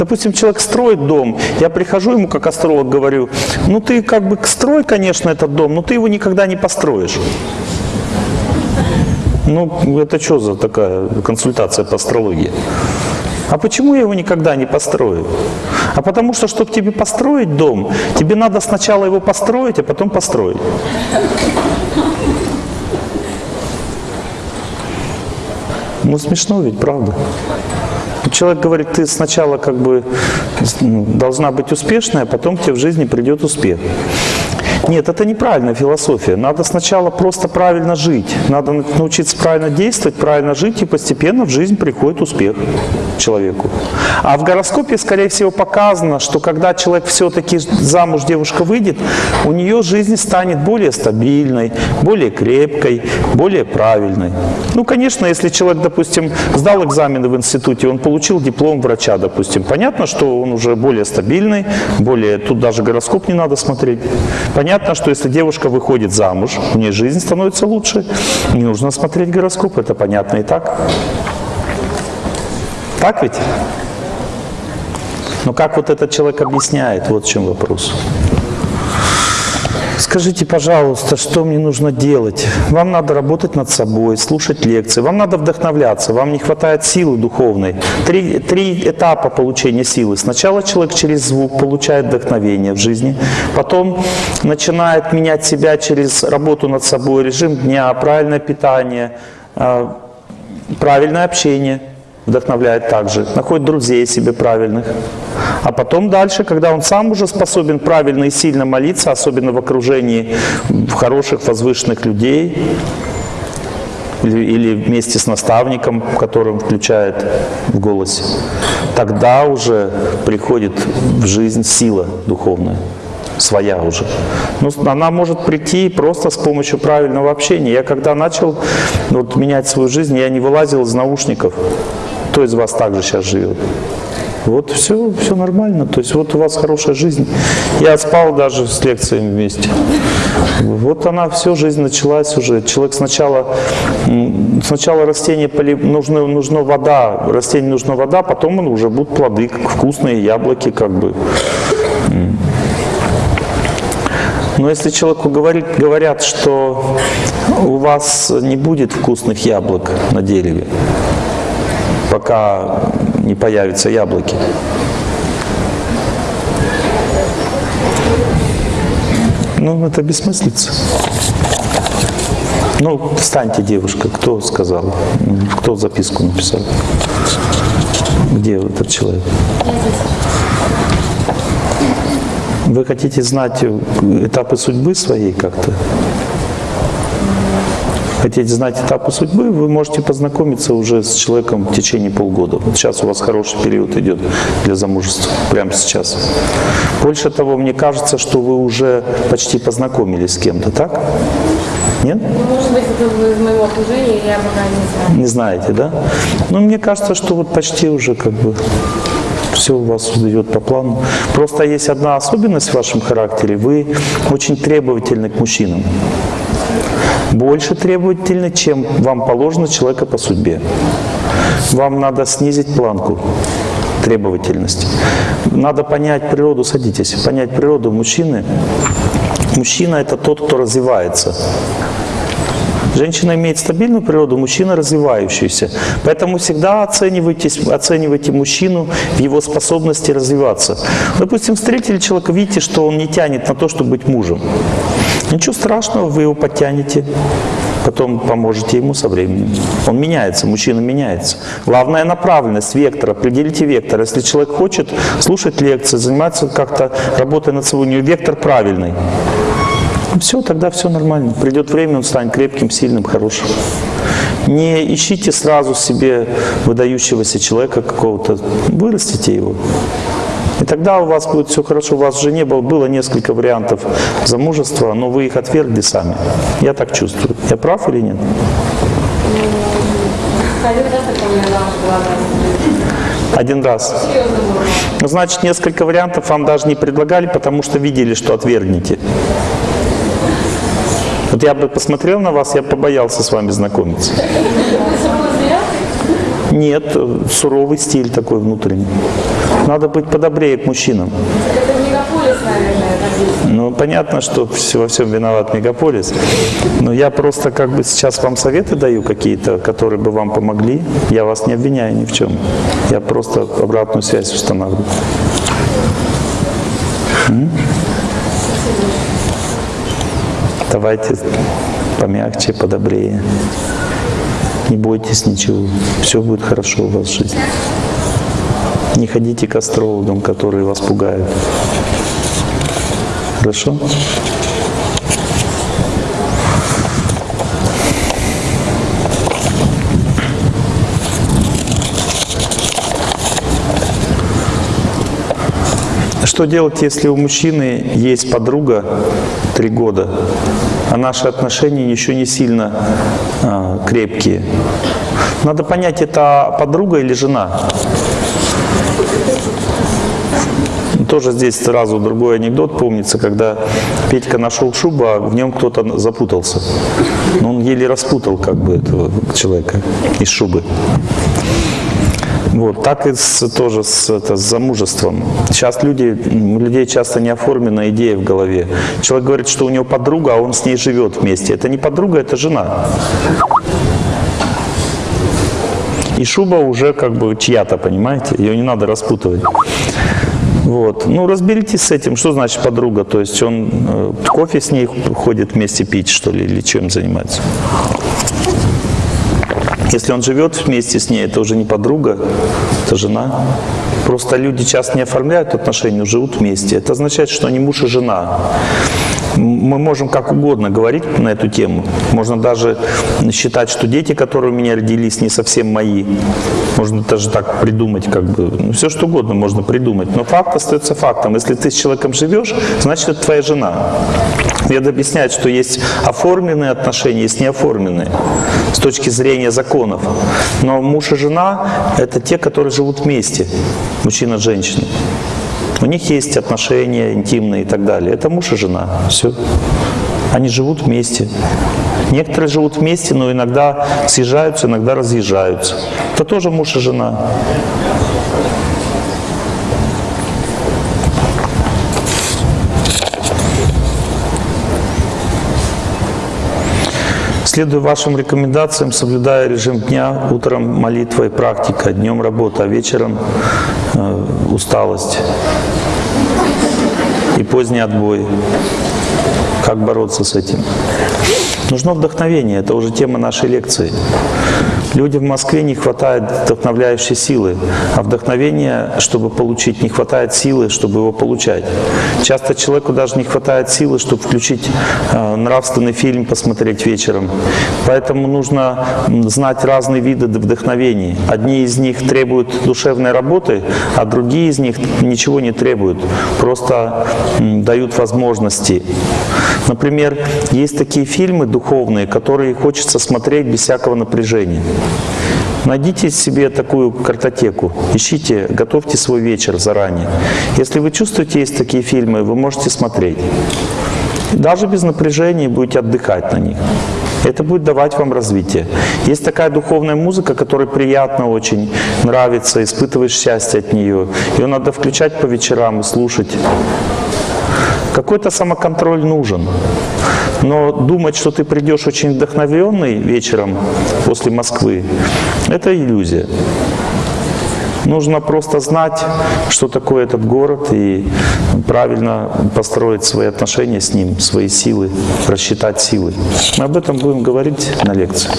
Допустим, человек строит дом, я прихожу ему как астролог говорю, ну ты как бы строй, конечно, этот дом, но ты его никогда не построишь. Ну, это что за такая консультация по астрологии? А почему я его никогда не построю? А потому что, чтобы тебе построить дом, тебе надо сначала его построить, а потом построить. Ну, смешно ведь, правда? Человек говорит, ты сначала как бы ну, должна быть успешной, а потом тебе в жизни придет успех. Нет, это неправильная философия. Надо сначала просто правильно жить. Надо научиться правильно действовать, правильно жить, и постепенно в жизнь приходит успех человеку. А в гороскопе, скорее всего, показано, что когда человек все-таки замуж девушка выйдет, у нее жизнь станет более стабильной, более крепкой, более правильной. Ну, конечно, если человек, допустим, сдал экзамены в институте, он получил диплом врача, допустим, понятно, что он уже более стабильный, более, тут даже гороскоп не надо смотреть. Понятно, Понятно, что если девушка выходит замуж, у нее жизнь становится лучше. Не нужно смотреть гороскоп, это понятно и так. Так ведь? Но как вот этот человек объясняет, вот в чем вопрос. Скажите, пожалуйста, что мне нужно делать? Вам надо работать над собой, слушать лекции, вам надо вдохновляться, вам не хватает силы духовной. Три, три этапа получения силы. Сначала человек через звук получает вдохновение в жизни, потом начинает менять себя через работу над собой, режим дня, правильное питание, а, правильное общение – вдохновляет также, находит друзей себе правильных. А потом дальше, когда он сам уже способен правильно и сильно молиться, особенно в окружении хороших, возвышенных людей, или, или вместе с наставником, которым включает в голосе, тогда уже приходит в жизнь сила духовная своя уже. Ну, она может прийти просто с помощью правильного общения. Я когда начал вот, менять свою жизнь, я не вылазил из наушников. Кто из вас также сейчас живет? Вот все, все нормально. То есть вот у вас хорошая жизнь. Я спал даже с лекциями вместе. Вот она, все, жизнь началась уже. Человек сначала, сначала растение поли, нужна, нужна вода, растению нужна вода, потом уже будут плоды, вкусные яблоки, как бы. Но если человеку говорит, говорят, что у вас не будет вкусных яблок на дереве, пока не появятся яблоки. Ну, это бессмыслица. Ну, встаньте, девушка, кто сказал? Кто записку написал? Где этот человек? Вы хотите знать этапы судьбы своей как-то? Хотите знать этапы судьбы, вы можете познакомиться уже с человеком в течение полгода. Вот сейчас у вас хороший период идет для замужества, прямо сейчас. Больше того, мне кажется, что вы уже почти познакомились с кем-то, так? Нет? Ну, может быть, это из моего окружения, я пока не знаю. Не знаете, да? Но мне кажется, что вот почти уже как бы все у вас идет по плану. Просто есть одна особенность в вашем характере. Вы очень требовательны к мужчинам больше требовательны, чем вам положено человека по судьбе. Вам надо снизить планку требовательности. Надо понять природу, садитесь, понять природу мужчины. Мужчина – это тот, кто развивается. Женщина имеет стабильную природу, мужчина развивающийся. Поэтому всегда оценивайте, оценивайте мужчину в его способности развиваться. Допустим, встретили человека, видите, что он не тянет на то, чтобы быть мужем. Ничего страшного, вы его подтянете, потом поможете ему со временем. Он меняется, мужчина меняется. Главная направленность, вектор, определите вектор. Если человек хочет слушать лекции, заниматься как-то, работой над собой, у него вектор правильный. Все, тогда все нормально. Придет время, он станет крепким, сильным, хорошим. Не ищите сразу себе выдающегося человека какого-то, вырастите его. И тогда у вас будет все хорошо. У вас жене было, было несколько вариантов замужества, но вы их отвергли сами. Я так чувствую. Я прав или нет? Один раз. Значит, несколько вариантов вам даже не предлагали, потому что видели, что отвергнете. Вот я бы посмотрел на вас, я побоялся с вами знакомиться. Нет, суровый стиль такой внутренний. Надо быть подобрее к мужчинам. Это мегаполис, наверное. Ну, понятно, что во всем виноват мегаполис. Но я просто как бы сейчас вам советы даю какие-то, которые бы вам помогли. Я вас не обвиняю ни в чем. Я просто обратную связь устанавливаю. Давайте помягче, подобрее. Не бойтесь ничего. Все будет хорошо у вас в жизни. Не ходите к астрологам, которые вас пугают. Хорошо? Что делать, если у мужчины есть подруга три года, а наши отношения еще не сильно а, крепкие? Надо понять, это подруга или жена. Тоже здесь сразу другой анекдот помнится, когда Петька нашел шубу, а в нем кто-то запутался. Но он еле распутал как бы этого человека из шубы. Вот, так и с, тоже с, это, с замужеством. Сейчас люди, у людей часто не оформлена идея в голове. Человек говорит, что у него подруга, а он с ней живет вместе. Это не подруга, это жена. И шуба уже как бы чья-то, понимаете? Ее не надо распутывать. Вот. Ну, разберитесь с этим. Что значит подруга? То есть он э, кофе с ней ходит вместе пить, что ли, или чем занимается? Если он живет вместе с ней, это уже не подруга, это жена. Просто люди часто не оформляют отношения, но живут вместе. Это означает, что они муж и жена. М- Мы можем как угодно говорить на эту тему. Можно даже считать, что дети, которые у меня родились, не совсем мои. Можно даже так придумать, как бы. Ну, все что угодно можно придумать. Но факт остается фактом. Если ты с человеком живешь, значит, это твоя жена. Вед объясняет, что есть оформленные отношения, есть неоформленные с точки зрения законов. Но муж и жена – это те, которые живут вместе, мужчина с женщиной. У них есть отношения интимные и так далее. Это муж и жена. Все. Они живут вместе. Некоторые живут вместе, но иногда съезжаются, иногда разъезжаются. Это тоже муж и жена. Следуя вашим рекомендациям, соблюдая режим дня, утром молитва и практика, днем работа, а вечером э, усталость и поздний отбой. Как бороться с этим? Нужно вдохновение, это уже тема нашей лекции. Людям в Москве не хватает вдохновляющей силы, а вдохновения, чтобы получить, не хватает силы, чтобы его получать. Часто человеку даже не хватает силы, чтобы включить э, нравственный фильм, посмотреть вечером. Поэтому нужно знать разные виды вдохновений. Одни из них требуют душевной работы, а другие из них ничего не требуют, просто дают возможности. Например, есть такие фильмы духовные, которые хочется смотреть без всякого напряжения. Найдите себе такую картотеку, ищите, готовьте свой вечер заранее. Если вы чувствуете, есть такие фильмы, вы можете смотреть. Даже без напряжения будете отдыхать на них. Это будет давать вам развитие. Есть такая духовная музыка, которая приятно очень, нравится, испытываешь счастье от нее. Ее надо включать по вечерам и слушать. Какой-то самоконтроль нужен. Но думать, что ты придешь очень вдохновленный вечером после Москвы, это иллюзия. Нужно просто знать, что такое этот город и правильно построить свои отношения с ним, свои силы, рассчитать силы. Мы об этом будем говорить на лекции.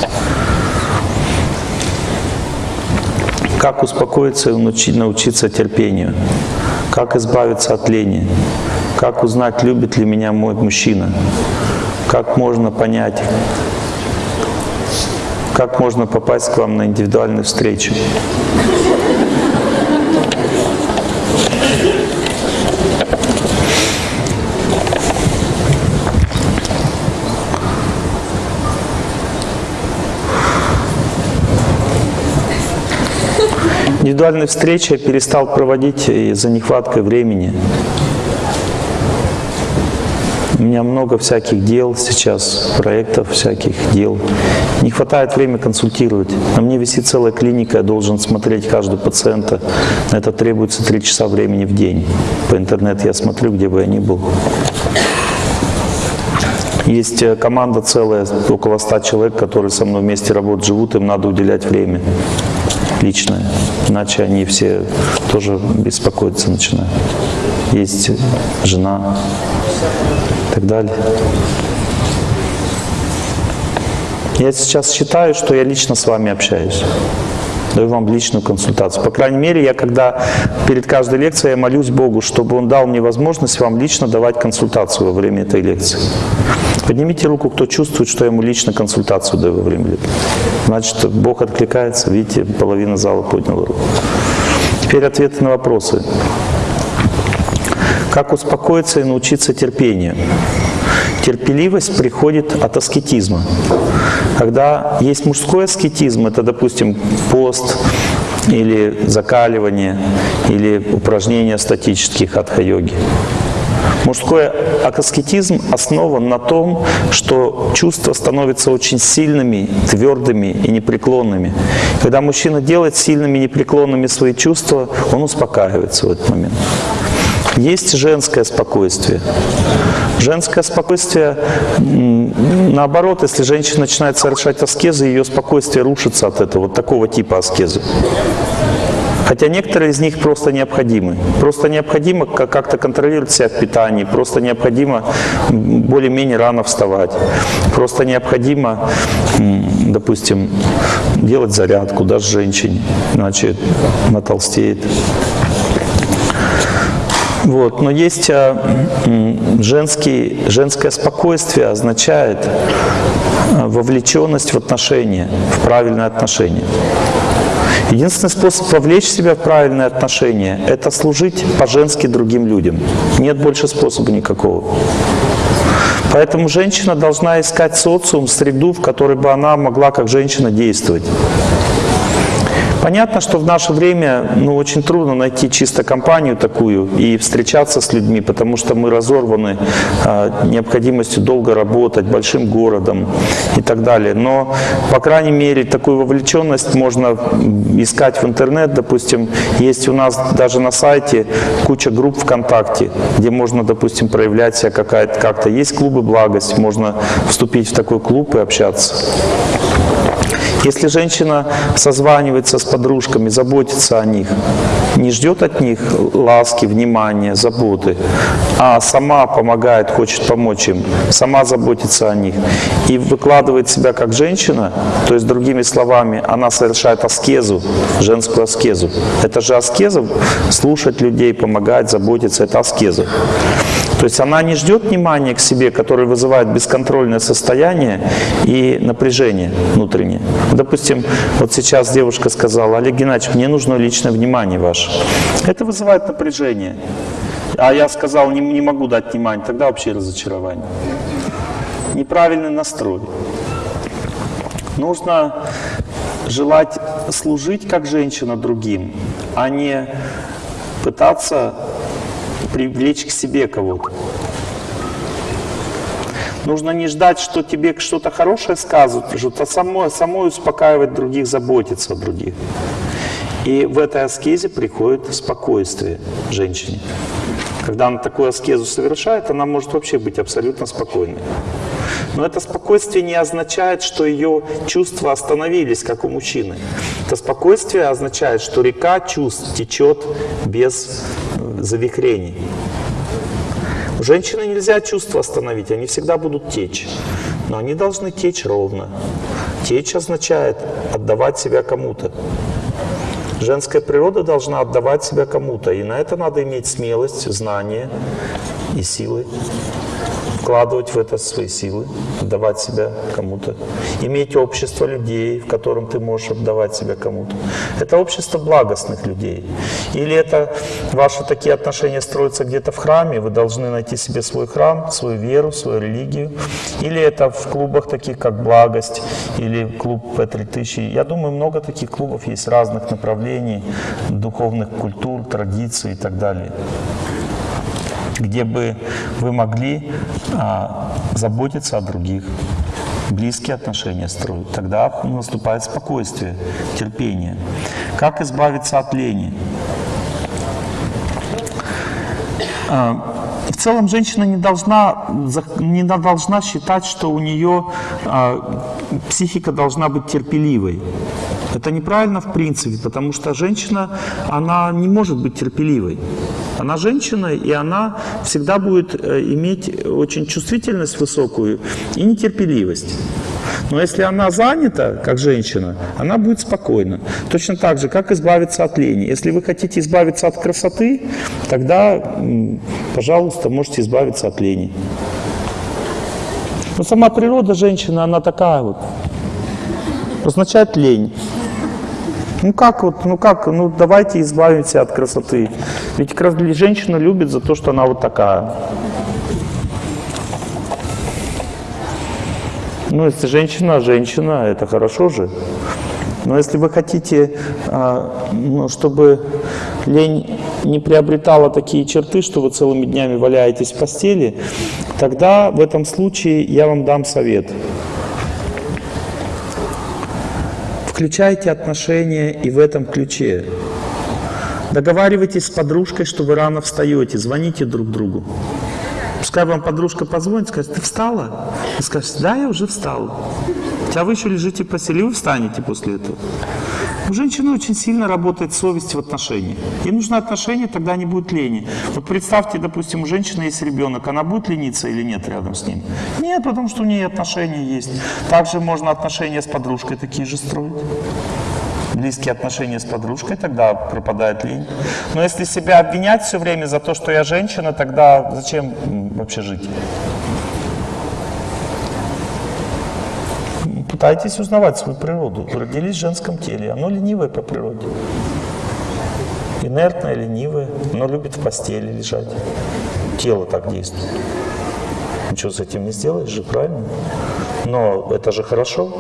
Как успокоиться и научи- научиться терпению? Как избавиться от лени? Как узнать, любит ли меня мой мужчина? Как можно понять, как можно попасть к вам на индивидуальную встречу? Индивидуальные встречи я перестал проводить из-за нехваткой времени. У меня много всяких дел сейчас, проектов всяких дел. Не хватает времени консультировать. На мне висит целая клиника, я должен смотреть каждого пациента. На это требуется три часа времени в день. По интернету я смотрю, где бы я ни был. Есть э, команда целая, около 100 человек, которые со мной вместе работают, живут, им надо уделять время личное. Иначе они все тоже беспокоиться начинают. Есть жена и так далее. Я сейчас считаю, что я лично с вами общаюсь. Даю вам личную консультацию. По крайней мере, я когда перед каждой лекцией я молюсь Богу, чтобы Он дал мне возможность вам лично давать консультацию во время этой лекции. Поднимите руку, кто чувствует, что я ему лично консультацию даю во время лекции. Значит, Бог откликается. Видите, половина зала подняла руку. Теперь ответы на вопросы. Как успокоиться и научиться терпению? Терпеливость приходит от аскетизма. Когда есть мужской аскетизм, это, допустим, пост или закаливание, или упражнения статических хатха-йоги. Мужской аскетизм основан на том, что чувства становятся очень сильными, твердыми и непреклонными. Когда мужчина делает сильными непреклонными свои чувства, он успокаивается в этот момент. Есть женское спокойствие. Женское спокойствие, наоборот, если женщина начинает совершать аскезы, ее спокойствие рушится от этого, вот такого типа аскезы. Хотя некоторые из них просто необходимы. Просто необходимо как-то контролировать себя в питании, просто необходимо более-менее рано вставать, просто необходимо, допустим, делать зарядку, даже женщине, иначе она толстеет. Вот. Но есть а, женский, женское спокойствие означает а, вовлеченность в отношения, в правильные отношения. Единственный способ вовлечь себя в правильные отношения – это служить по-женски другим людям. Нет больше способа никакого. Поэтому женщина должна искать социум, среду, в которой бы она могла как женщина действовать. Понятно, что в наше время ну, очень трудно найти чисто компанию такую и встречаться с людьми, потому что мы разорваны э, необходимостью долго работать, большим городом и так далее. Но, по крайней мере, такую вовлеченность можно искать в интернет. Допустим, есть у нас даже на сайте куча групп ВКонтакте, где можно, допустим, проявлять себя как-то. Есть клубы «Благость», можно вступить в такой клуб и общаться. Если женщина созванивается с подружками, заботится о них, не ждет от них ласки, внимания, заботы, а сама помогает, хочет помочь им, сама заботится о них и выкладывает себя как женщина, то есть другими словами, она совершает аскезу, женскую аскезу. Это же аскеза, слушать людей, помогать, заботиться, это аскеза. То есть она не ждет внимания к себе, которое вызывает бесконтрольное состояние и напряжение внутреннее. Допустим, вот сейчас девушка сказала, Олег Геннадьевич, мне нужно личное внимание ваше. Это вызывает напряжение. А я сказал, не, не могу дать внимание, тогда вообще разочарование. Неправильный настрой. Нужно желать служить как женщина другим, а не пытаться привлечь к себе кого-то. Нужно не ждать, что тебе что-то хорошее скажут, что-то самой, самой успокаивать других, заботиться о других. И в этой аскезе приходит спокойствие женщине. Когда она такую аскезу совершает, она может вообще быть абсолютно спокойной. Но это спокойствие не означает, что ее чувства остановились, как у мужчины. Это спокойствие означает, что река чувств течет без завихрений. У женщины нельзя чувства остановить, они всегда будут течь. Но они должны течь ровно. Течь означает отдавать себя кому-то. Женская природа должна отдавать себя кому-то. И на это надо иметь смелость, знание и силы вкладывать в это свои силы, отдавать себя кому-то, иметь общество людей, в котором ты можешь отдавать себя кому-то. Это общество благостных людей. Или это ваши такие отношения строятся где-то в храме, вы должны найти себе свой храм, свою веру, свою религию. Или это в клубах таких, как «Благость» или клуб П-3000. Я думаю, много таких клубов есть разных направлений, духовных культур, традиций и так далее. Где бы вы могли а, заботиться о других, близкие отношения строить. Тогда наступает спокойствие, терпение. Как избавиться от лени? А, в целом женщина не должна, не должна считать, что у нее а, психика должна быть терпеливой. Это неправильно в принципе, потому что женщина, она не может быть терпеливой. Она женщина, и она всегда будет э, иметь очень чувствительность высокую и нетерпеливость. Но если она занята, как женщина, она будет спокойна. Точно так же, как избавиться от лени. Если вы хотите избавиться от красоты, тогда, пожалуйста, можете избавиться от лени. Но сама природа женщины, она такая вот. Означает лень. Ну как вот, ну как, ну давайте избавимся от красоты. Ведь женщина любит за то, что она вот такая. Ну, если женщина, женщина, это хорошо же. Но если вы хотите, а, ну, чтобы лень не приобретала такие черты, что вы целыми днями валяетесь в постели, тогда в этом случае я вам дам совет. Включайте отношения и в этом ключе. Договаривайтесь с подружкой, что вы рано встаете, звоните друг другу. Пускай вам подружка позвонит, скажет, ты встала? Вы скажете, да, я уже встала. Хотя вы еще лежите в постели, вы встанете после этого. У женщины очень сильно работает совесть в отношениях. Ей нужно отношения, тогда не будет лени. Вот представьте, допустим, у женщины есть ребенок, она будет лениться или нет рядом с ним? Нет, потому что у нее отношения есть. Также можно отношения с подружкой такие же строить близкие отношения с подружкой, тогда пропадает лень. Но если себя обвинять все время за то, что я женщина, тогда зачем вообще жить? Пытайтесь узнавать свою природу. Родились в женском теле, оно ленивое по природе. Инертное, ленивое, оно любит в постели лежать. Тело так действует. Ничего с этим не сделаешь же, правильно? Но это же хорошо.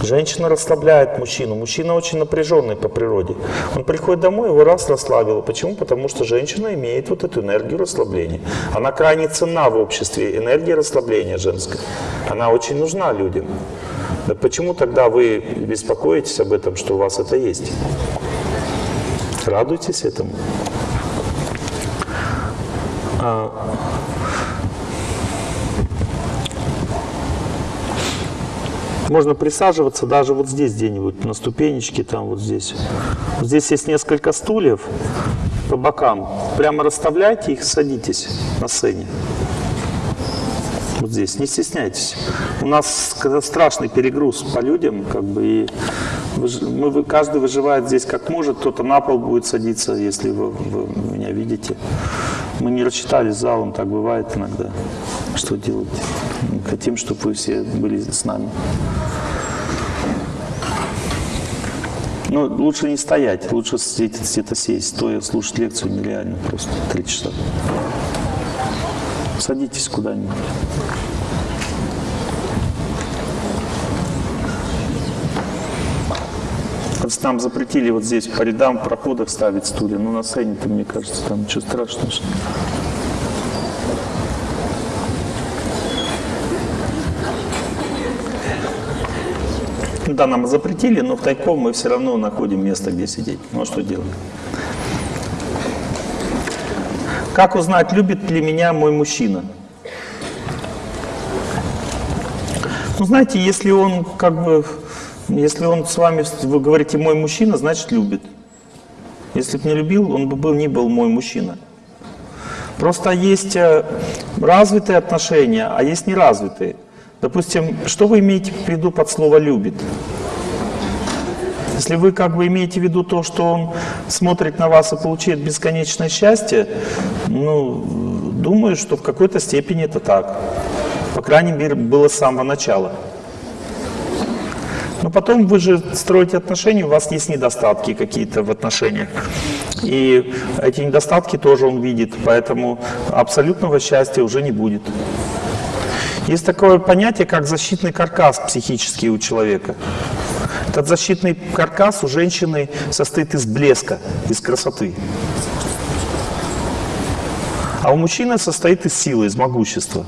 Женщина расслабляет мужчину. Мужчина очень напряженный по природе. Он приходит домой, его раз расслабило. Почему? Потому что женщина имеет вот эту энергию расслабления. Она крайне ценна в обществе, энергия расслабления женская. Она очень нужна людям. Так почему тогда вы беспокоитесь об этом, что у вас это есть? Радуйтесь этому. А, Можно присаживаться даже вот здесь где-нибудь, на ступенечке, там вот здесь. Здесь есть несколько стульев по бокам. Прямо расставляйте их, садитесь на сцене. Здесь, не стесняйтесь. У нас страшный перегруз по людям, как бы, и мы, каждый выживает здесь как может, кто-то на пол будет садиться, если вы, вы меня видите. Мы не рассчитали залом, так бывает иногда. Что делать? Хотим, чтобы вы все были с нами. Но ну, лучше не стоять, лучше где-то сесть, стоя слушать лекцию нереально просто три часа. Садитесь куда-нибудь. Нам запретили вот здесь по рядам в проходах ставить стулья, но на сцене-то, мне кажется, там ничего страшного. Да, нам запретили, но в тайком мы все равно находим место, где сидеть. Ну а что делать? Как узнать, любит ли меня мой мужчина? Ну, знаете, если он как бы, если он с вами, вы говорите «мой мужчина», значит любит. Если бы не любил, он бы был, не был мой мужчина. Просто есть э, развитые отношения, а есть неразвитые. Допустим, что вы имеете в виду под слово «любит»? Если вы как бы имеете в виду то, что он смотрит на вас и получает бесконечное счастье, ну, думаю, что в какой-то степени это так. По крайней мере, было с самого начала. Но потом вы же строите отношения, у вас есть недостатки какие-то в отношениях. И эти недостатки тоже он видит, поэтому абсолютного счастья уже не будет. Есть такое понятие, как защитный каркас психический у человека. Этот защитный каркас у женщины состоит из блеска, из красоты. А у мужчины состоит из силы, из могущества.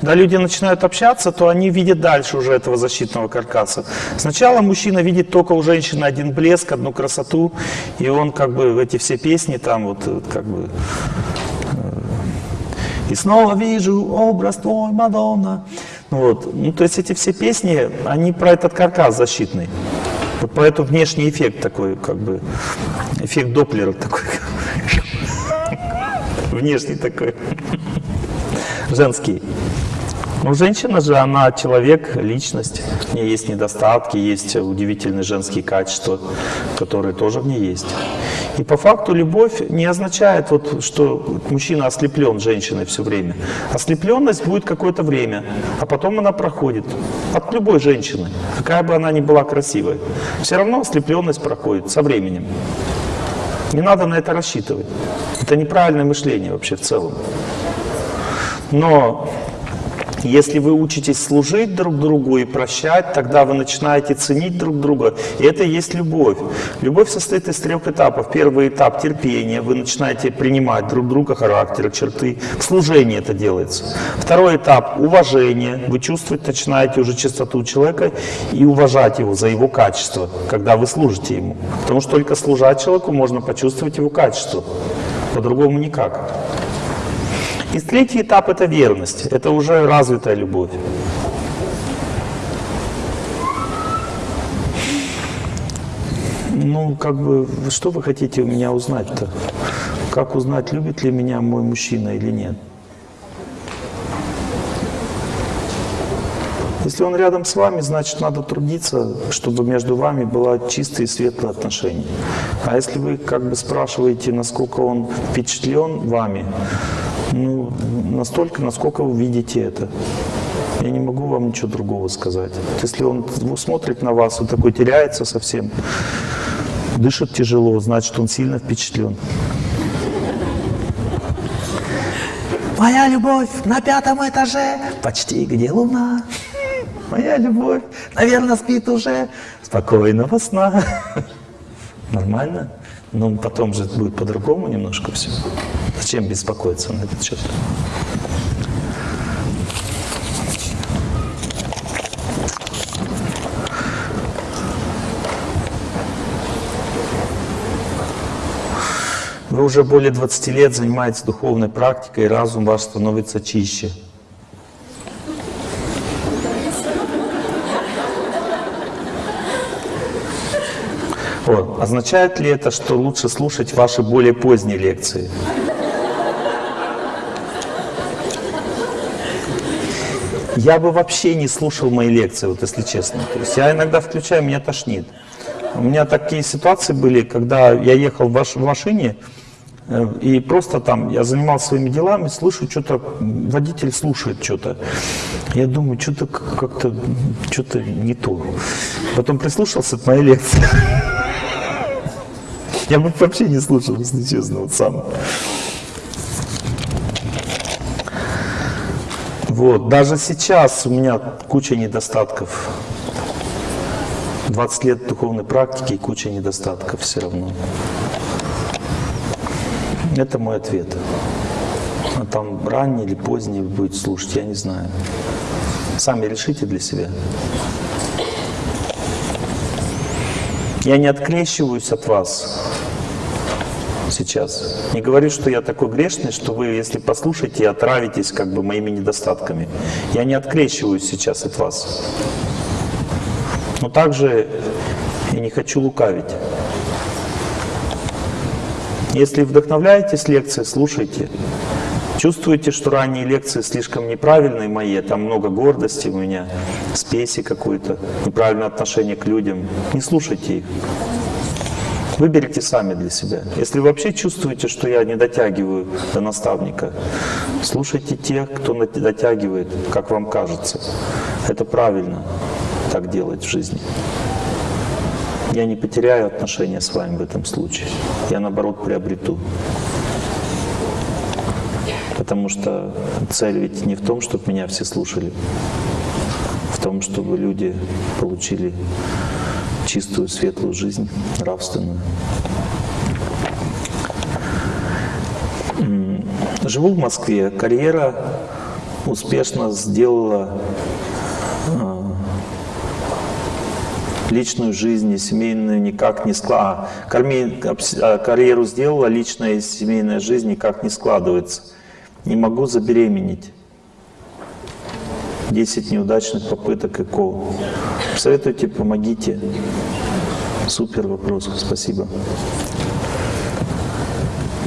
Когда люди начинают общаться, то они видят дальше уже этого защитного каркаса. Сначала мужчина видит только у женщины один блеск, одну красоту, и он как бы эти все песни там вот вот как бы и снова вижу образ твой, Мадонна. Ну Вот. Ну, то есть эти все песни, они про этот каркас защитный. Вот про этот внешний эффект такой, как бы, эффект Доплера такой. Внешний такой. Женский. Ну, женщина же, она человек, личность. В ней есть недостатки, есть удивительные женские качества, которые тоже в ней есть. И по факту любовь не означает, вот, что мужчина ослеплен женщиной все время. Ослепленность будет какое-то время, а потом она проходит. От любой женщины, какая бы она ни была красивой. Все равно ослепленность проходит со временем. Не надо на это рассчитывать. Это неправильное мышление вообще в целом. Но если вы учитесь служить друг другу и прощать, тогда вы начинаете ценить друг друга. И это и есть любовь. Любовь состоит из трех этапов. Первый этап – терпение. Вы начинаете принимать друг друга, характер, черты. В служении это делается. Второй этап – уважение. Вы чувствовать начинаете уже чистоту человека и уважать его за его качество, когда вы служите ему. Потому что только служа человеку можно почувствовать его качество. По-другому никак. И третий этап – это верность. Это уже развитая любовь. Ну, как бы, что вы хотите у меня узнать-то? Как узнать, любит ли меня мой мужчина или нет? Если он рядом с вами, значит, надо трудиться, чтобы между вами было чистые и светлые отношения. А если вы как бы спрашиваете, насколько он впечатлен вами, ну, настолько, насколько вы видите это. Я не могу вам ничего другого сказать. Вот Если он смотрит на вас, он такой теряется совсем, дышит тяжело, значит, он сильно впечатлен. Моя любовь на пятом этаже, почти где луна. Моя любовь, наверное, спит уже. Спокойного сна. Нормально? Но потом же будет по-другому немножко все. Зачем беспокоиться на этот счет? Вы уже более 20 лет занимаетесь духовной практикой, и разум ваш становится чище. Вот. Означает ли это, что лучше слушать ваши более поздние лекции? Я бы вообще не слушал мои лекции, вот если честно. То есть я иногда включаю, меня тошнит. У меня такие ситуации были, когда я ехал в, машине, э, и просто там я занимался своими делами, слышу что-то, водитель слушает что-то. Я думаю, что-то как-то, что-то не то. Потом прислушался к моей лекции. Я бы вообще не слушал, если честно, вот сам. Вот, даже сейчас у меня куча недостатков. 20 лет духовной практики и куча недостатков все равно. Это мой ответ. А там ранний или поздний вы будете слушать, я не знаю. Сами решите для себя. Я не открещиваюсь от вас сейчас. Не говорю, что я такой грешный, что вы, если послушаете, отравитесь как бы моими недостатками. Я не открещиваюсь сейчас от вас. Но также я не хочу лукавить. Если вдохновляетесь лекцией, слушайте. Чувствуете, что ранние лекции слишком неправильные мои, там много гордости у меня, спеси какой-то, неправильное отношение к людям. Не слушайте их. Выберите сами для себя. Если вообще чувствуете, что я не дотягиваю до наставника, слушайте тех, кто дотягивает, как вам кажется. Это правильно так делать в жизни. Я не потеряю отношения с вами в этом случае. Я, наоборот, приобрету. Потому что цель ведь не в том, чтобы меня все слушали, в том, чтобы люди получили чистую, светлую жизнь, нравственную. Живу в Москве. Карьера успешно сделала э, личную жизнь и семейную никак не складывается. Карьеру сделала, личная и семейная жизнь никак не складывается. Не могу забеременеть. 10 неудачных попыток ЭКО. Советуйте, помогите. Супер вопрос, спасибо.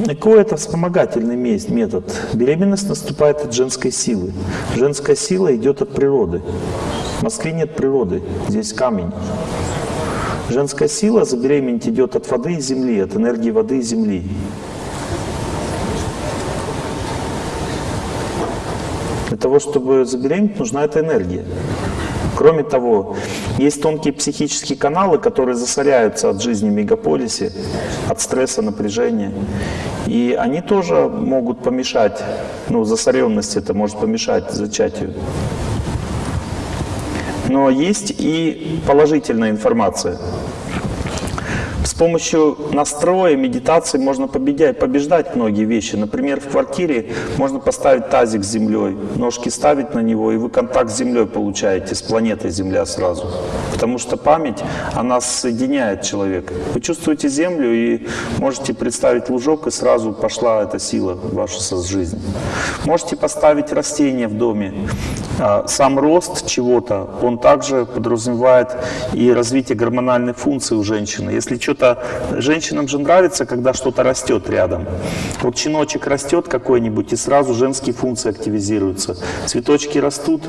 ЭКО – это вспомогательный метод. Беременность наступает от женской силы. Женская сила идет от природы. В Москве нет природы, здесь камень. Женская сила забеременеть идет от воды и земли, от энергии воды и земли. Для того, чтобы забеременеть, нужна эта энергия. Кроме того, есть тонкие психические каналы, которые засоряются от жизни в мегаполисе, от стресса, напряжения. И они тоже могут помешать, ну, засоренность это может помешать зачатию. Но есть и положительная информация. С помощью настроя, медитации можно победять, побеждать многие вещи. Например, в квартире можно поставить тазик с землей, ножки ставить на него, и вы контакт с землей получаете, с планетой Земля сразу. Потому что память, она соединяет человека. Вы чувствуете землю и можете представить лужок, и сразу пошла эта сила в вашу жизнь. Можете поставить растение в доме. А, сам рост чего-то, он также подразумевает и развитие гормональной функции у женщины. Если что-то женщинам же нравится, когда что-то растет рядом. Вот щеночек растет какой-нибудь, и сразу женские функции активизируются. Цветочки растут,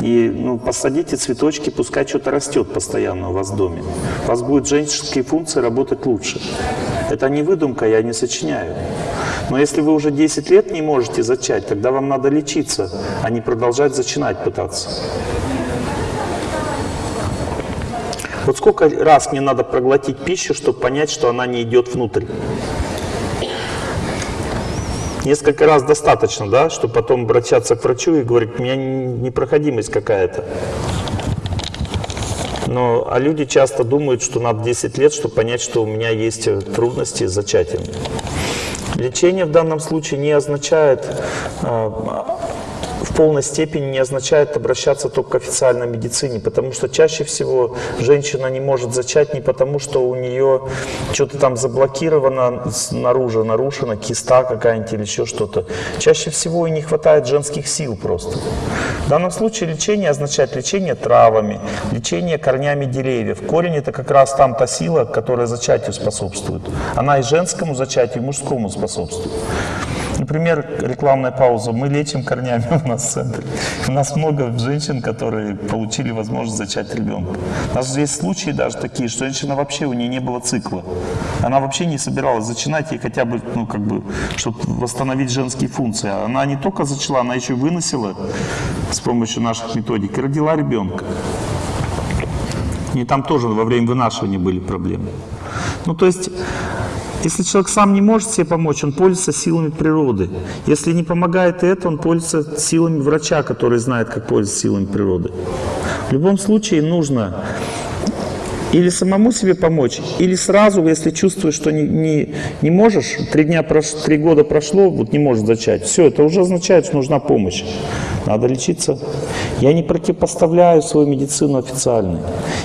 и ну, посадите цветочки, пускай что-то растет постоянно у вас в доме. У вас будут женские функции работать лучше. Это не выдумка, я не сочиняю. Но если вы уже 10 лет не можете зачать, тогда вам надо лечиться, а не продолжать зачинать пытаться. Вот сколько раз мне надо проглотить пищу, чтобы понять, что она не идет внутрь? Несколько раз достаточно, да, чтобы потом обращаться к врачу и говорить, у меня непроходимость какая-то. Но, а люди часто думают, что надо 10 лет, чтобы понять, что у меня есть трудности с зачатием. Лечение в данном случае не означает в полной степени не означает обращаться только к официальной медицине, потому что чаще всего женщина не может зачать не потому, что у нее что-то там заблокировано снаружи, нарушено, киста какая-нибудь или еще что-то. Чаще всего и не хватает женских сил просто. В данном случае лечение означает лечение травами, лечение корнями деревьев. Корень это как раз там та сила, которая зачатию способствует. Она и женскому зачатию, и мужскому способствует. Например, рекламная пауза. Мы лечим корнями у нас в центре. У нас много женщин, которые получили возможность зачать ребенка. У нас есть случаи даже такие, что женщина вообще, у нее не было цикла. Она вообще не собиралась зачинать, ей хотя бы, ну, как бы, чтобы восстановить женские функции. Она не только зачала, она еще выносила с помощью наших методик и родила ребенка. И там тоже во время вынашивания были проблемы. Ну, то есть если человек сам не может себе помочь, он пользуется силами природы. Если не помогает это, он пользуется силами врача, который знает, как пользоваться силами природы. В любом случае нужно или самому себе помочь, или сразу, если чувствуешь, что не, не, не можешь, три, дня прош, три года прошло, вот не можешь зачать, все, это уже означает, что нужна помощь. Надо лечиться. Я не противопоставляю свою медицину официальной.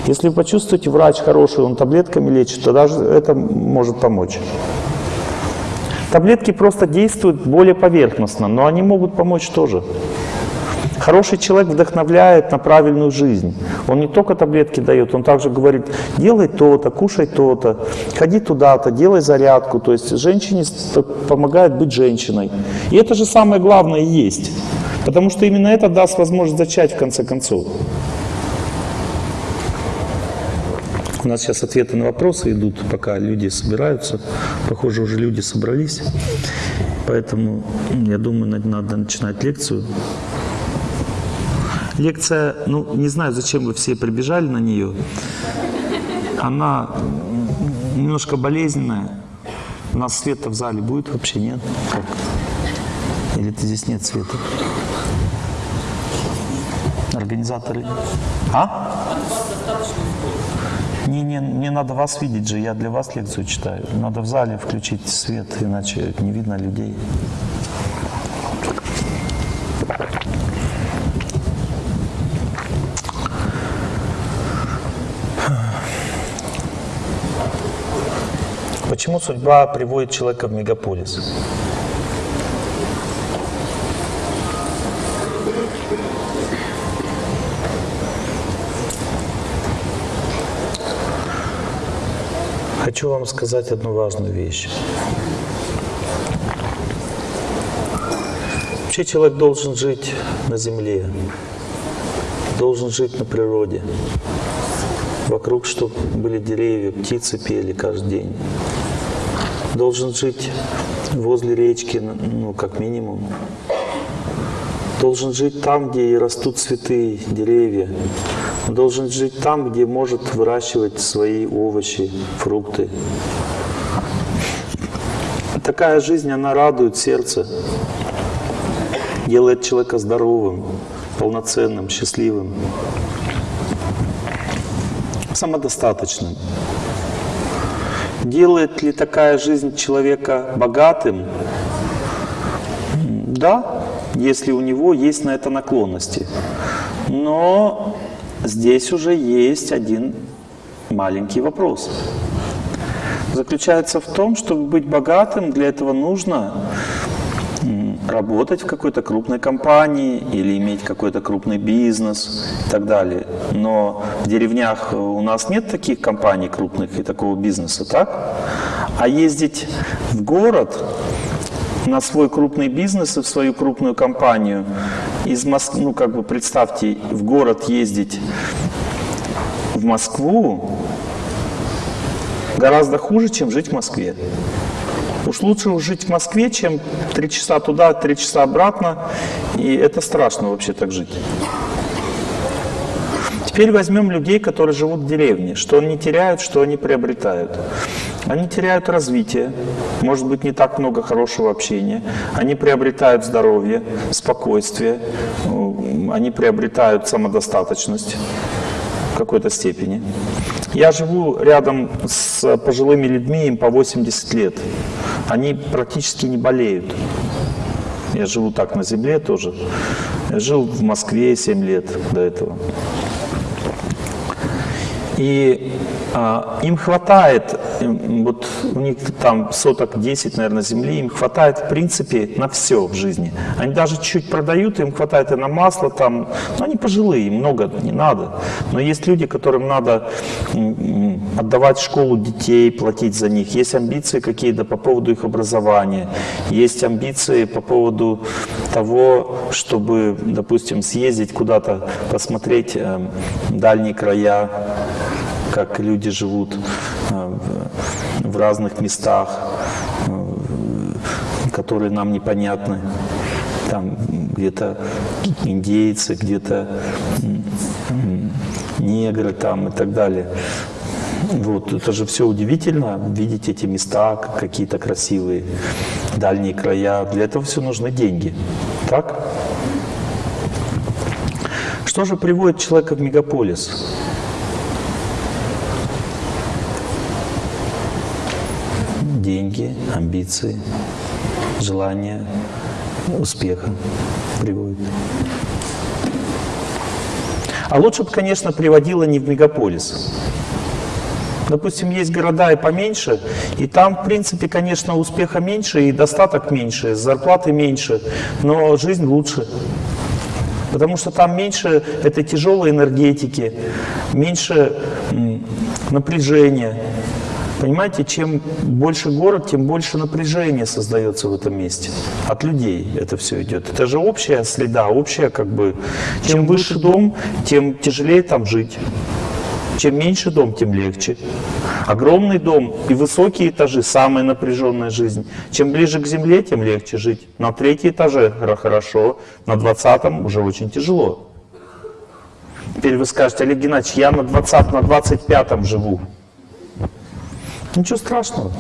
Если вы почувствуете, врач хороший, он таблетками лечит, тогда это может помочь. Таблетки просто действуют более поверхностно, но они могут помочь тоже. Хороший человек вдохновляет на правильную жизнь. Он не только таблетки дает, он также говорит, делай то-то, кушай то-то, ходи туда-то, делай зарядку. То есть женщине помогает быть женщиной. И это же самое главное есть. Потому что именно это даст возможность зачать в конце концов. У нас сейчас ответы на вопросы идут, пока люди собираются. Похоже, уже люди собрались. Поэтому, я думаю, надо начинать лекцию. Лекция, ну, не знаю, зачем вы все прибежали на нее. Она немножко болезненная. У нас света в зале будет вообще, нет? Как? Или ты здесь нет света? Организаторы? А? Не, не, мне надо вас видеть же, я для вас лекцию читаю. Надо в зале включить свет, иначе не видно людей. Почему судьба приводит человека в мегаполис? Хочу вам сказать одну важную вещь. Вообще человек должен жить на земле, должен жить на природе. Вокруг, чтобы были деревья, птицы пели каждый день. Должен жить возле речки, ну, как минимум. Должен жить там, где растут цветы, деревья. Должен жить там, где может выращивать свои овощи, фрукты. Такая жизнь, она радует сердце, делает человека здоровым, полноценным, счастливым, самодостаточным. Делает ли такая жизнь человека богатым? Да, если у него есть на это наклонности. Но здесь уже есть один маленький вопрос. Заключается в том, чтобы быть богатым, для этого нужно работать в какой-то крупной компании или иметь какой-то крупный бизнес и так далее. Но в деревнях у нас нет таких компаний крупных и такого бизнеса, так? А ездить в город на свой крупный бизнес и в свою крупную компанию из Москвы, ну как бы представьте, в город ездить в Москву гораздо хуже, чем жить в Москве. Уж лучше жить в Москве, чем три часа туда, три часа обратно. И это страшно вообще так жить. Теперь возьмем людей, которые живут в деревне. Что они теряют, что они приобретают. Они теряют развитие, может быть, не так много хорошего общения. Они приобретают здоровье, спокойствие, они приобретают самодостаточность в какой-то степени. Я живу рядом с пожилыми людьми, им по 80 лет. Они практически не болеют. Я живу так на земле тоже. Я жил в Москве 7 лет до этого. И им хватает, вот у них там соток 10, наверное, земли, им хватает в принципе на все в жизни. Они даже чуть продают, им хватает и на масло там, но они пожилые, им много не надо. Но есть люди, которым надо отдавать школу детей, платить за них. Есть амбиции какие-то по поводу их образования, есть амбиции по поводу того, чтобы, допустим, съездить куда-то, посмотреть э, дальние края, как люди живут э, в, разных местах, э, которые нам непонятны. Там где-то индейцы, где-то негры там и так далее. Вот, это же все удивительно, видеть эти места какие-то красивые, дальние края. Для этого все нужны деньги. Так? Что же приводит человека в мегаполис? Деньги, амбиции, желание успеха приводит. А лучше бы, конечно, приводило не в мегаполис. Допустим, есть города и поменьше, и там, в принципе, конечно, успеха меньше, и достаток меньше, зарплаты меньше, но жизнь лучше. Потому что там меньше этой тяжелой энергетики, меньше напряжения, Понимаете, чем больше город, тем больше напряжения создается в этом месте. От людей это все идет. Это же общая следа, общая как бы... Чем выше дом, тем тяжелее там жить. Чем меньше дом, тем легче. Огромный дом и высокие этажи – самая напряженная жизнь. Чем ближе к земле, тем легче жить. На третьем этаже хорошо, на двадцатом уже очень тяжело. Теперь вы скажете, Олег Геннадьевич, я на 20, на 25 живу. Ничего страшного.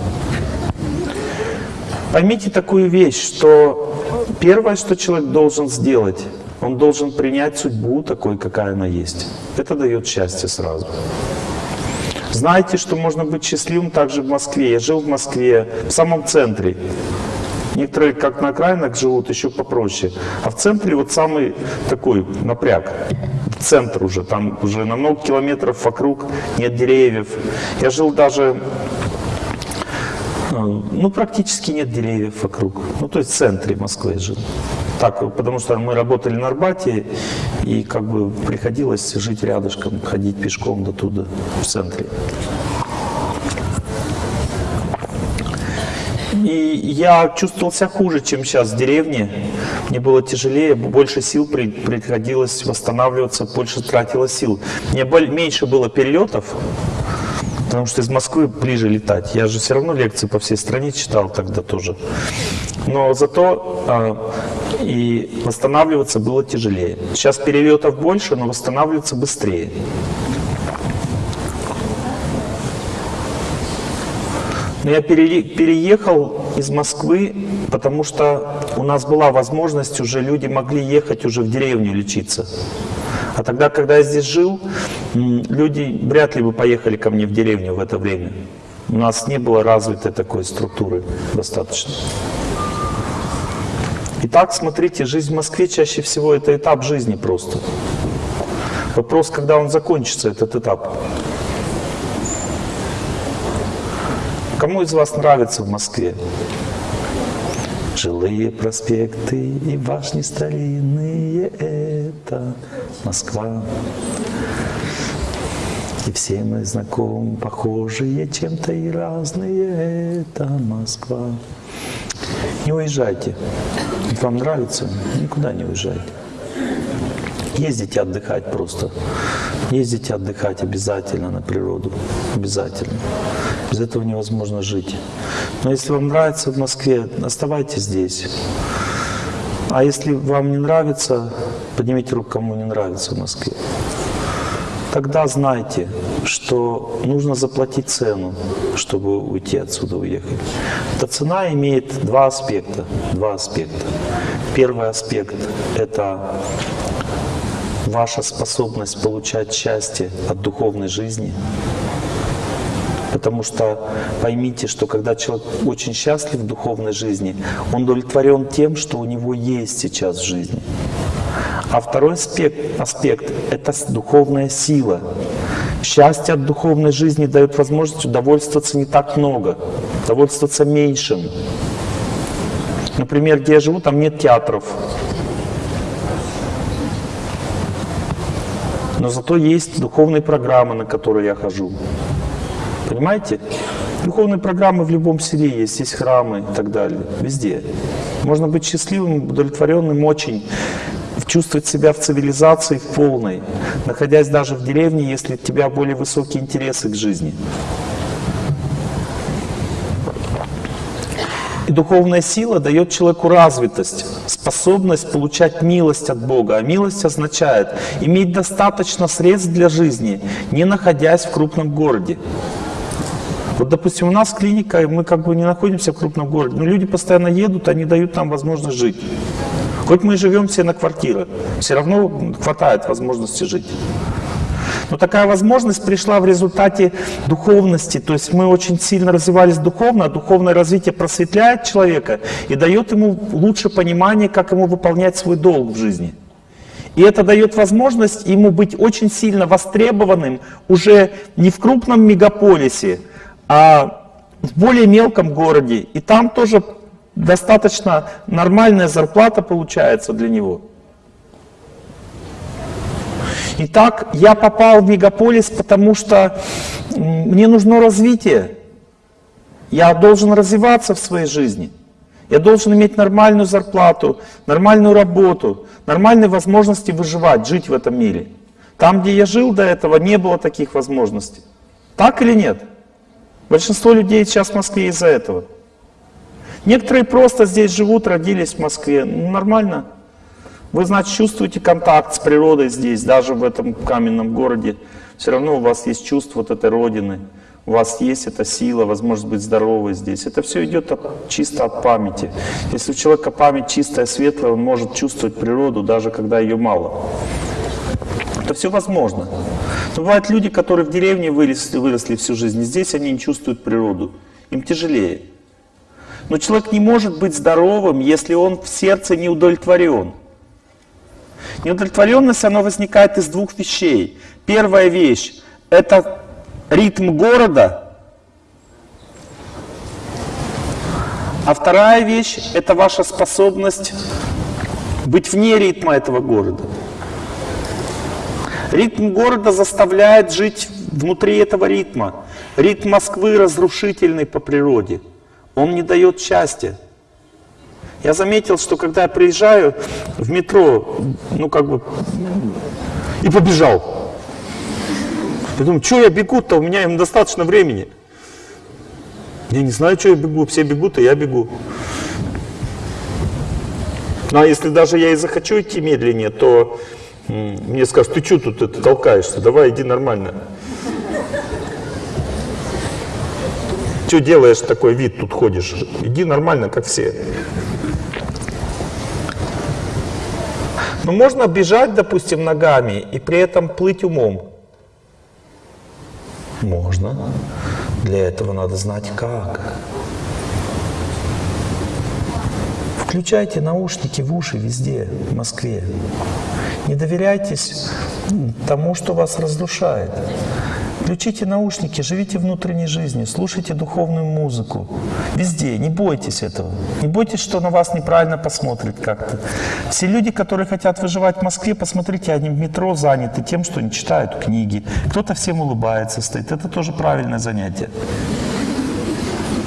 Поймите такую вещь, что первое, что человек должен сделать, он должен принять судьбу такой, какая она есть. Это дает счастье сразу. Знаете, что можно быть счастливым также в Москве. Я жил в Москве, в самом центре. Некоторые, как на окраинах, живут еще попроще. А в центре вот самый такой напряг. Центр уже, там уже на много километров вокруг нет деревьев. Я жил даже э, ну, практически нет деревьев вокруг. Ну, то есть в центре Москвы жил. Так, потому что мы работали на Арбате, и как бы приходилось жить рядышком, ходить пешком до туда, в центре. И я чувствовал себя хуже, чем сейчас в деревне. Мне было тяжелее, больше сил при- приходилось восстанавливаться, больше тратило сил. Мне меньше было перелетов, потому что из Москвы ближе летать. Я же все равно лекции по всей стране читал тогда тоже. Но зато а, и восстанавливаться было тяжелее. Сейчас перелетов больше, но восстанавливаться быстрее. Я пере- переехал из Москвы, потому что у нас была возможность, уже люди могли ехать уже в деревню лечиться. А тогда, когда я здесь жил, люди вряд ли бы поехали ко мне в деревню в это время. У нас не было развитой такой структуры достаточно. Итак, смотрите, жизнь в Москве чаще всего это этап жизни просто. Вопрос, когда он закончится, этот этап. Кому из вас нравится в Москве? Жилые проспекты и башни старинные – это Москва. И все мы знакомы, похожие чем-то и разные – это Москва. Не уезжайте. Вам нравится? Никуда не уезжайте. Ездите отдыхать просто. Ездите отдыхать обязательно на природу. Обязательно. Без этого невозможно жить. Но если вам нравится в Москве, оставайтесь здесь. А если вам не нравится, поднимите руку, кому не нравится в Москве. Тогда знайте, что нужно заплатить цену, чтобы уйти отсюда, уехать. Эта цена имеет два аспекта. Два аспекта. Первый аспект – это ваша способность получать счастье от духовной жизни. Потому что поймите, что когда человек очень счастлив в духовной жизни, он удовлетворен тем, что у него есть сейчас в жизни. А второй аспект, аспект – это духовная сила. Счастье от духовной жизни дает возможность удовольствоваться не так много, удовольствоваться меньшим. Например, где я живу, там нет театров. Но зато есть духовные программы, на которые я хожу. Понимаете? Духовные программы в любом селе есть, есть храмы и так далее, везде. Можно быть счастливым, удовлетворенным очень, чувствовать себя в цивилизации в полной, находясь даже в деревне, если у тебя более высокие интересы к жизни. И духовная сила дает человеку развитость, способность получать милость от Бога. А милость означает иметь достаточно средств для жизни, не находясь в крупном городе. Вот, допустим, у нас клиника, мы как бы не находимся в крупном городе, но люди постоянно едут, они дают нам возможность жить. Хоть мы и живем все на квартирах, все равно хватает возможности жить. Но такая возможность пришла в результате духовности. То есть мы очень сильно развивались духовно, а духовное развитие просветляет человека и дает ему лучше понимание, как ему выполнять свой долг в жизни. И это дает возможность ему быть очень сильно востребованным уже не в крупном мегаполисе, а в более мелком городе. И там тоже достаточно нормальная зарплата получается для него. Итак, я попал в мегаполис, потому что мне нужно развитие. Я должен развиваться в своей жизни. Я должен иметь нормальную зарплату, нормальную работу, нормальные возможности выживать, жить в этом мире. Там, где я жил до этого, не было таких возможностей. Так или нет? Большинство людей сейчас в Москве из-за этого. Некоторые просто здесь живут, родились в Москве. Ну, нормально. Вы, значит, чувствуете контакт с природой здесь, даже в этом каменном городе. Все равно у вас есть чувство вот этой родины. У вас есть эта сила, возможность быть здоровой здесь. Это все идет от, чисто от памяти. Если у человека память чистая, светлая, он может чувствовать природу, даже когда ее мало. Это все возможно. Но бывают люди, которые в деревне выросли, выросли всю жизнь, здесь они не чувствуют природу. Им тяжелее. Но человек не может быть здоровым, если он в сердце не удовлетворен. Неудовлетворенность, она возникает из двух вещей. Первая вещь – это ритм города, а вторая вещь – это ваша способность быть вне ритма этого города. Ритм города заставляет жить внутри этого ритма. Ритм Москвы разрушительный по природе. Он не дает счастья. Я заметил, что когда я приезжаю в метро, ну как бы, и побежал. Я думаю, что я бегу-то, у меня им достаточно времени. Я не знаю, что я бегу, все бегут, и я бегу. Ну а если даже я и захочу идти медленнее, то мне скажут, ты что тут это толкаешься, давай иди нормально. Что делаешь такой вид, тут ходишь? Иди нормально, как все. Но можно бежать, допустим, ногами и при этом плыть умом. Можно. Для этого надо знать как. Включайте наушники в уши везде, в Москве. Не доверяйтесь тому, что вас разрушает. Включите наушники, живите внутренней жизнью, слушайте духовную музыку. Везде, не бойтесь этого. Не бойтесь, что на вас неправильно посмотрят как-то. Все люди, которые хотят выживать в Москве, посмотрите, они в метро заняты тем, что не читают книги. Кто-то всем улыбается, стоит. Это тоже правильное занятие.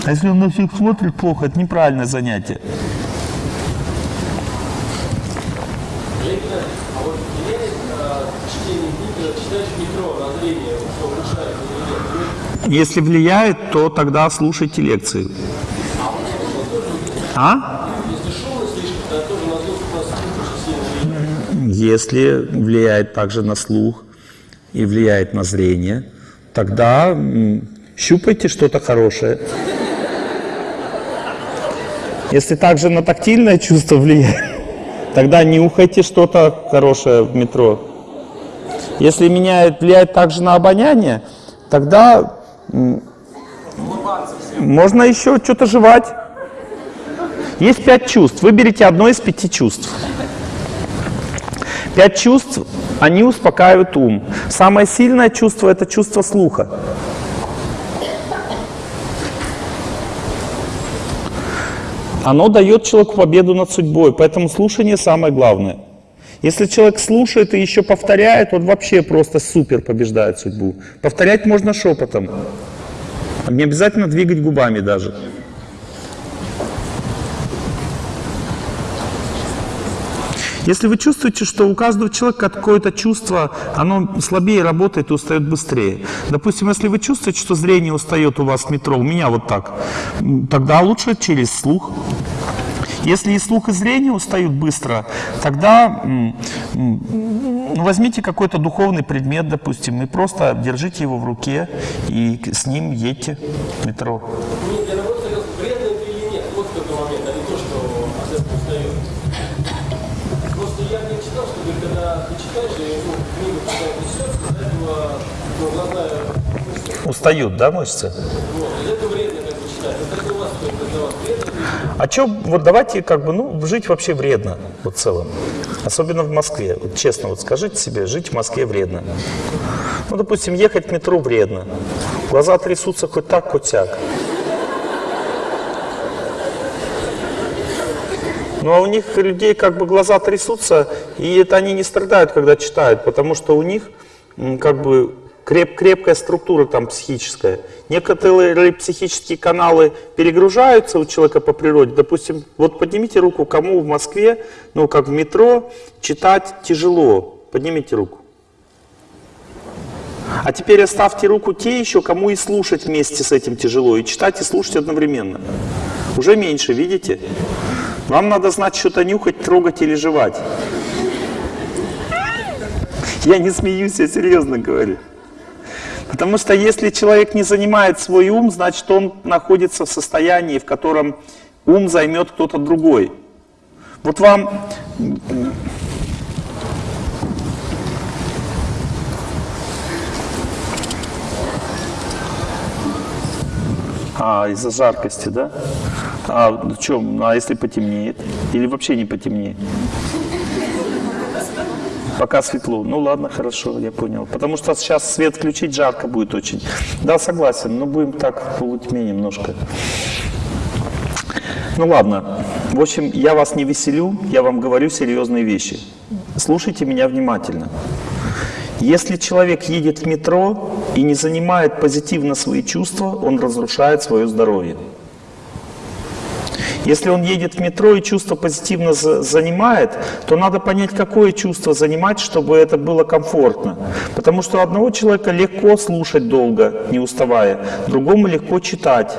А если он на всех смотрит плохо, это неправильное занятие. Лейтенант, а вот влияет а, чтение книг, э, читаешь в метро на зрение, что улучшает или нет? Если влияет, то тогда слушайте лекции. А? Если влияет. Также на слух и влияет на зрение, тогда щупайте что-то хорошее. Если также на тактильное чувство влияет, тогда нюхайте что-то хорошее в метро. Если меняет, влияет также на обоняние, тогда можно еще что-то жевать. Есть пять чувств. Выберите одно из пяти чувств. Пять чувств, они успокаивают ум. Самое сильное чувство – это чувство слуха. Оно дает человеку победу над судьбой, поэтому слушание самое главное. Если человек слушает и еще повторяет, он вообще просто супер побеждает судьбу. Повторять можно шепотом. Не обязательно двигать губами даже. Если вы чувствуете, что у каждого человека какое-то чувство, оно слабее работает и устает быстрее. Допустим, если вы чувствуете, что зрение устает у вас в метро, у меня вот так, тогда лучше через слух. Если и слух, и зрение устают быстро, тогда возьмите какой-то духовный предмет, допустим, и просто держите его в руке и с ним едьте в метро. Это Устают, да, мышцы? вот, этого вредно как бы читать. А что, вот давайте как бы, ну, жить вообще вредно, вот в целом. Особенно в Москве. Вот честно, вот скажите себе, жить в Москве вредно. Ну, допустим, ехать в метро вредно. Глаза трясутся хоть так, хоть сяк. Ну, а у них людей как бы глаза трясутся, и это они не страдают, когда читают, потому что у них как бы креп, крепкая структура там психическая. Некоторые психические каналы перегружаются у человека по природе. Допустим, вот поднимите руку, кому в Москве, ну как в метро, читать тяжело. Поднимите руку. А теперь оставьте руку те еще, кому и слушать вместе с этим тяжело, и читать, и слушать одновременно. Уже меньше, видите? Вам надо знать что-то нюхать, трогать или жевать. Я не смеюсь, я серьезно говорю. Потому что если человек не занимает свой ум, значит он находится в состоянии, в котором ум займет кто-то другой. Вот вам А, из-за жаркости, да? А в чем? А если потемнеет? Или вообще не потемнеет? Пока светло. Ну ладно, хорошо, я понял. Потому что сейчас свет включить жарко будет очень. Да, согласен, но будем так в полутьме немножко. Ну ладно. В общем, я вас не веселю, я вам говорю серьезные вещи. Слушайте меня внимательно. Если человек едет в метро и не занимает позитивно свои чувства, он разрушает свое здоровье. Если он едет в метро и чувство позитивно за- занимает, то надо понять, какое чувство занимать, чтобы это было комфортно. Потому что одного человека легко слушать долго, не уставая, другому легко читать.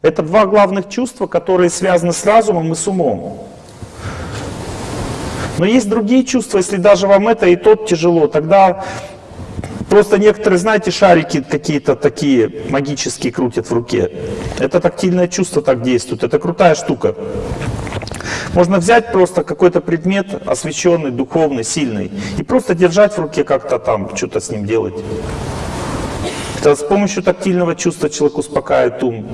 Это два главных чувства, которые связаны с разумом и с умом. Но есть другие чувства, если даже вам это и тот тяжело, тогда просто некоторые, знаете, шарики какие-то такие магические крутят в руке. Это тактильное чувство так действует, это крутая штука. Можно взять просто какой-то предмет, освещенный, духовный, сильный, и просто держать в руке как-то там, что-то с ним делать. Это с помощью тактильного чувства человек успокаивает ум.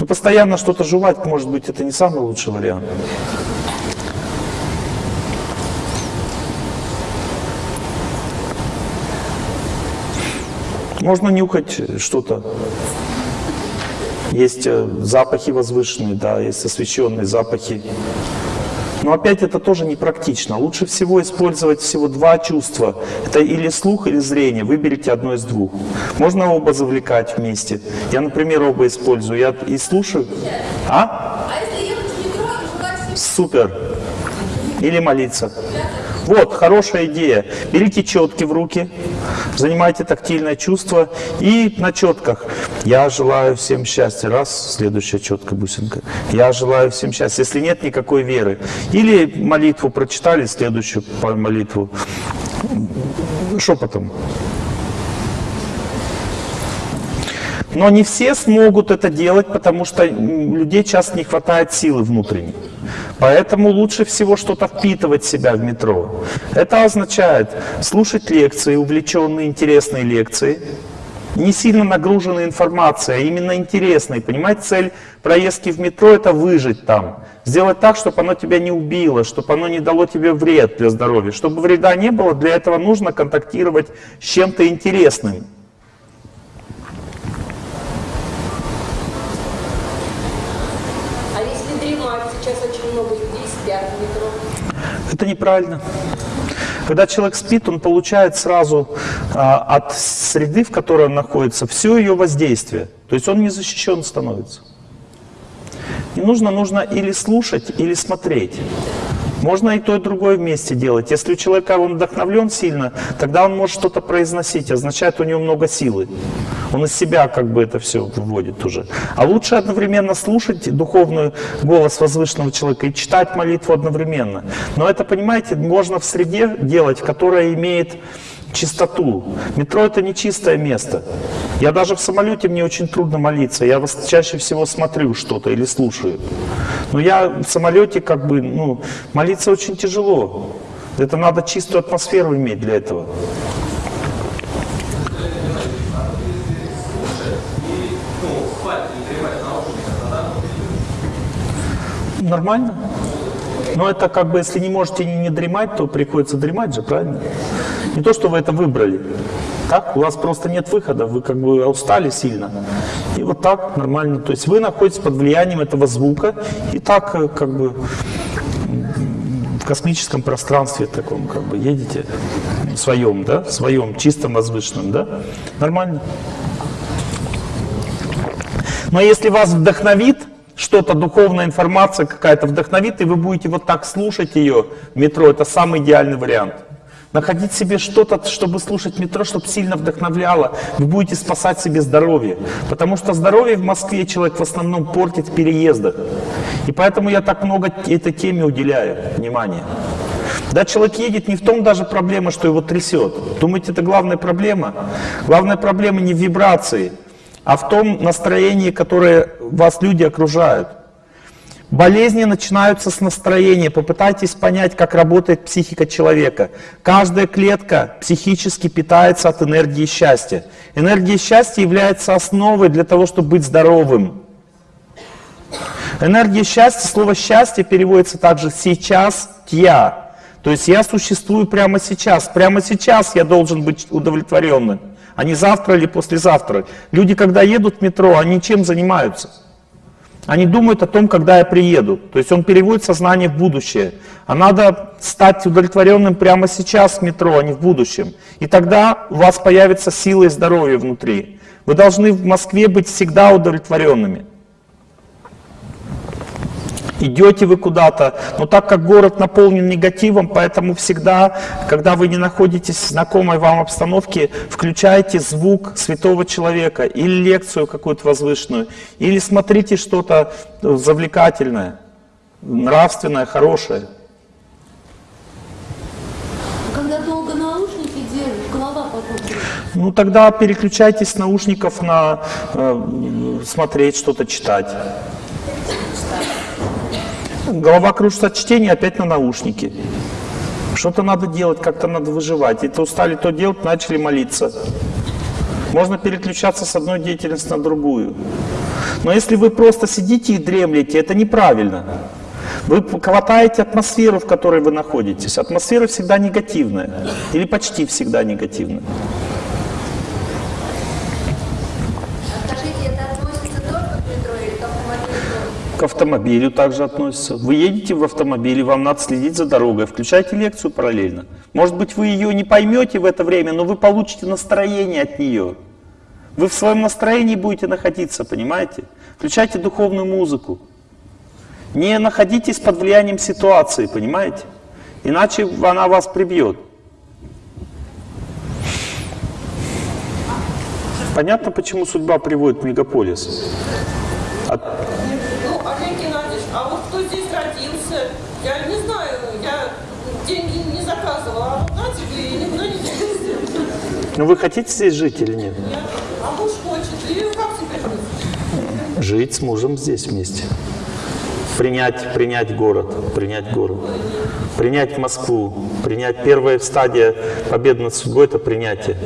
Но постоянно что-то жевать, может быть, это не самый лучший вариант. Можно нюхать что-то. Есть э, запахи возвышенные, да, есть освещенные запахи. Но опять это тоже непрактично. Лучше всего использовать всего два чувства. Это или слух, или зрение. Выберите одно из двух. Можно оба завлекать вместе. Я, например, оба использую. Я и слушаю. А? А Супер. Или молиться. Вот, хорошая идея. Берите четки в руки, занимайте тактильное чувство и на четках. Я желаю всем счастья. Раз, следующая четкая бусинка. Я желаю всем счастья. Если нет никакой веры. Или молитву прочитали, следующую молитву шепотом. Но не все смогут это делать, потому что людей часто не хватает силы внутренней. Поэтому лучше всего что-то впитывать в себя в метро. Это означает слушать лекции, увлеченные, интересные лекции, не сильно нагруженной информацией, а именно интересной. Понимаете, цель проездки в метро – это выжить там. Сделать так, чтобы оно тебя не убило, чтобы оно не дало тебе вред для здоровья. Чтобы вреда не было, для этого нужно контактировать с чем-то интересным. А если дремать? Сейчас очень много людей спят в метро. Это неправильно. Когда человек спит, он получает сразу а, от среды, в которой он находится, все ее воздействие. То есть он не защищен становится. И нужно, нужно или слушать, или смотреть. Можно и то, и другое вместе делать. Если у человека он вдохновлен сильно, тогда он может что-то произносить, означает у него много силы. Он из себя как бы это все выводит уже. А лучше одновременно слушать духовный голос возвышенного человека и читать молитву одновременно. Но это, понимаете, можно в среде делать, которая имеет чистоту. Метро это не чистое место. Я даже в самолете мне очень трудно молиться. Я чаще всего смотрю что-то или слушаю. Но я в самолете как бы, ну, молиться очень тяжело. Это надо чистую атмосферу иметь для этого. Нормально. Но это как бы, если не можете не, не дремать, то приходится дремать же, правильно? Не то, что вы это выбрали. Так, у вас просто нет выхода, вы как бы устали сильно. И вот так нормально. То есть вы находитесь под влиянием этого звука и так э, как бы в космическом пространстве таком как бы едете в своем, да, в своем чистом возвышенном, да? Нормально. Но если вас вдохновит что-то, духовная информация какая-то вдохновит, и вы будете вот так слушать ее в метро, это самый идеальный вариант. Находить себе что-то, чтобы слушать метро, чтобы сильно вдохновляло, вы будете спасать себе здоровье. Потому что здоровье в Москве человек в основном портит в переездах. И поэтому я так много этой теме уделяю внимания. Да, человек едет, не в том даже проблема, что его трясет. Думаете, это главная проблема? Главная проблема не в вибрации, а в том настроении, которое вас люди окружают. Болезни начинаются с настроения. Попытайтесь понять, как работает психика человека. Каждая клетка психически питается от энергии счастья. Энергия счастья является основой для того, чтобы быть здоровым. Энергия счастья, слово счастье переводится также сейчас я. То есть я существую прямо сейчас. Прямо сейчас я должен быть удовлетворенным, а не завтра или послезавтра. Люди, когда едут в метро, они чем занимаются? Они думают о том, когда я приеду. То есть он переводит сознание в будущее. А надо стать удовлетворенным прямо сейчас в метро, а не в будущем. И тогда у вас появится сила и здоровье внутри. Вы должны в Москве быть всегда удовлетворенными. Идете вы куда-то, но так как город наполнен негативом, поэтому всегда, когда вы не находитесь в знакомой вам обстановке, включайте звук святого человека или лекцию какую-то возвышенную, или смотрите что-то завлекательное, нравственное, хорошее. Когда долго наушники держишь, голова потом. Ну тогда переключайтесь с наушников на э, смотреть, что-то читать. Голова кружится от чтения, опять на наушники. Что-то надо делать, как-то надо выживать. Это устали то делать, начали молиться. Можно переключаться с одной деятельности на другую. Но если вы просто сидите и дремлете, это неправильно. Вы хватаете атмосферу, в которой вы находитесь. Атмосфера всегда негативная. Или почти всегда негативная. А скажите, это относится только к метро или к автомобилю? К автомобилю также относится. Вы едете в автомобиле, вам надо следить за дорогой. Включайте лекцию параллельно. Может быть, вы ее не поймете в это время, но вы получите настроение от нее. Вы в своем настроении будете находиться, понимаете? Включайте духовную музыку. Не находитесь под влиянием ситуации, понимаете? Иначе она вас прибьет. Понятно, почему судьба приводит в мегаполис? От- Ну, Олег Геннадьевич, а вот кто здесь родился, я не знаю, я деньги не заказывала, а вот на тебе и никуда не денешься. Ну вы хотите здесь жить или нет? А муж хочет, и как? Жить с мужем здесь вместе. Принять, принять город, принять город. Принять Москву. Принять первая стадия победы над судьбой – это принятие.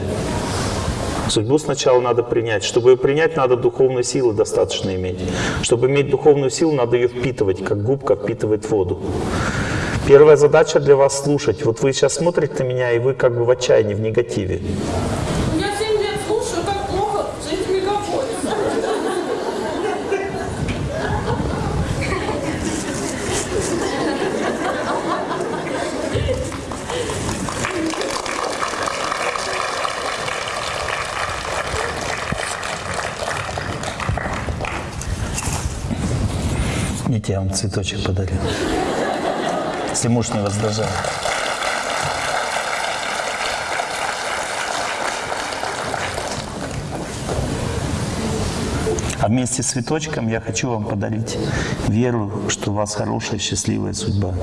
Судьбу сначала надо принять. Чтобы ее принять, надо духовной силы достаточно иметь. Чтобы иметь духовную силу, надо ее впитывать, как губка впитывает воду. Первая задача для вас слушать. Вот вы сейчас смотрите на меня, и вы как бы в отчаянии, в негативе. Я 7 лет слушаю, как плохо жить в мегаполисе. Видите, я вам цветочек подарил. Если муж не возражает. А вместе с цветочком я хочу вам подарить веру, что у вас хорошая, счастливая судьба.